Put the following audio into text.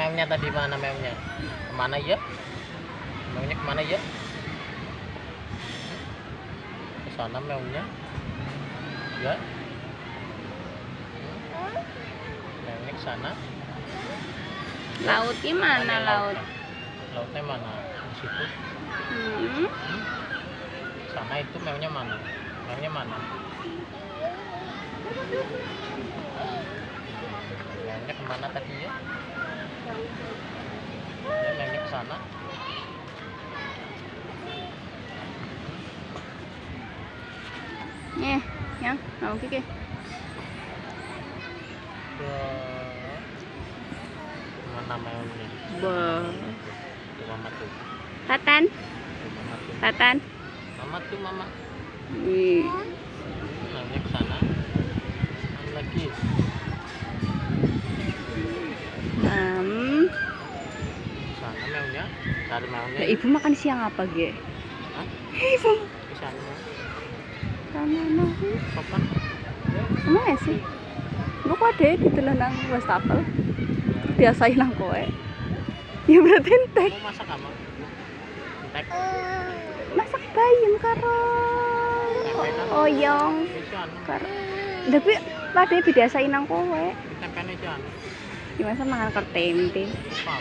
maunya tadi mana maunya ke mana ya? Maunya ke mana ya? Ke sana maunya ya. Maunya ke sana Laut gimana laut? lautnya? Mana? Di situ. Hmm. sana itu maunya mana? Maunya mana? Maunya ke mana tadi ya maunya ke sana Eh, yang mau kiki. mana Bah. tuh mama tuh Tatan, Tatan. mama tuh mama Wih. maunya ke sana Mana lagi Hmm. sana Lah, ibu makan siang apa, Ge? Hah? Ibu sana sama no. kapan Emang ya sih? Gue kok ada gitu loh nang wastafel. Biasain nang kowe. Ya berarti entek. mau masak apa Entek. Masak bayam karo oyong anu, karo. Tapi pada biasain nang kowe. tempenya itu anu. Gimana tempe? Lupa